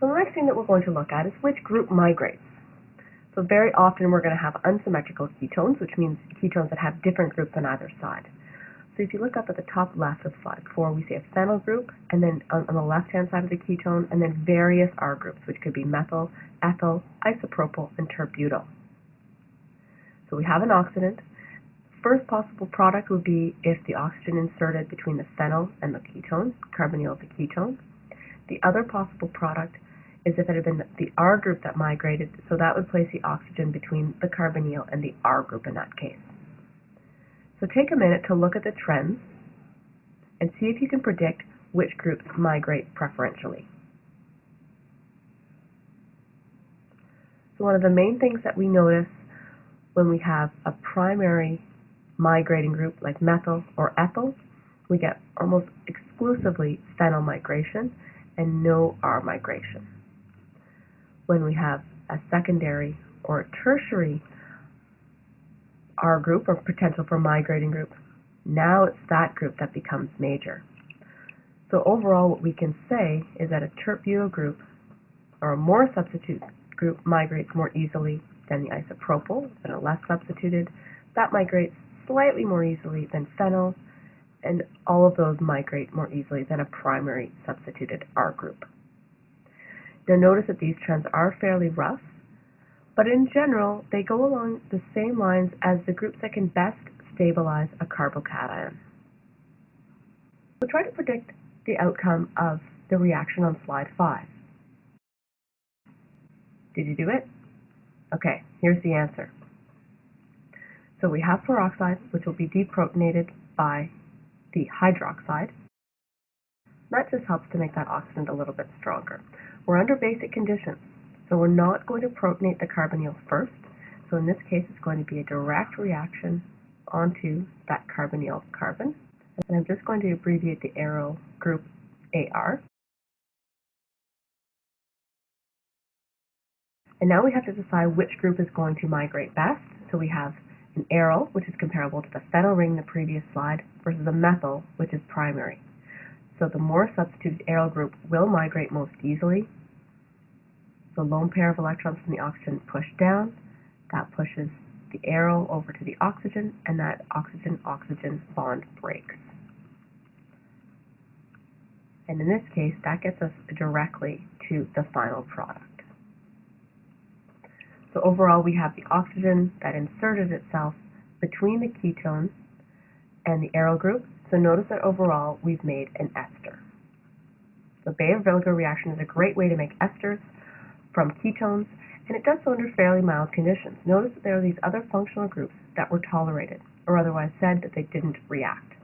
So the next thing that we're going to look at is which group migrates. So very often we're going to have unsymmetrical ketones, which means ketones that have different groups on either side. So if you look up at the top left of slide 4, we see a phenyl group, and then on, on the left-hand side of the ketone, and then various R groups, which could be methyl, ethyl, isopropyl, and tert-butyl. So we have an oxidant. First possible product would be if the oxygen inserted between the phenyl and the ketone, carbonyl of the ketone. The other possible product is if it had been the R group that migrated, so that would place the oxygen between the carbonyl and the R group in that case. So take a minute to look at the trends and see if you can predict which groups migrate preferentially. So one of the main things that we notice when we have a primary migrating group like methyl or ethyl, we get almost exclusively phenyl migration and no R migration. When we have a secondary or tertiary R group or potential for migrating group, now it's that group that becomes major. So overall what we can say is that a tert-butyl group or a more substitute group migrates more easily than the isopropyl, and a less substituted. That migrates slightly more easily than phenyl, and all of those migrate more easily than a primary substituted R group. Now notice that these trends are fairly rough, but in general, they go along the same lines as the groups that can best stabilize a carbocation. We'll try to predict the outcome of the reaction on slide 5. Did you do it? Okay, here's the answer. So we have peroxide, which will be deprotonated by the hydroxide. That just helps to make that oxidant a little bit stronger. We're under basic conditions. So we're not going to protonate the carbonyl first. So in this case, it's going to be a direct reaction onto that carbonyl carbon. And I'm just going to abbreviate the aryl group AR. And now we have to decide which group is going to migrate best. So we have an aryl, which is comparable to the phenyl ring in the previous slide, versus a methyl, which is primary. So the more substituted aryl group will migrate most easily, the lone pair of electrons from the oxygen push down. That pushes the aryl over to the oxygen, and that oxygen-oxygen bond breaks. And in this case, that gets us directly to the final product. So overall, we have the oxygen that inserted itself between the ketone and the aryl group. So notice that overall, we've made an ester. The Baeyer-Villiger reaction is a great way to make esters from ketones, and it does so under fairly mild conditions. Notice that there are these other functional groups that were tolerated, or otherwise said that they didn't react.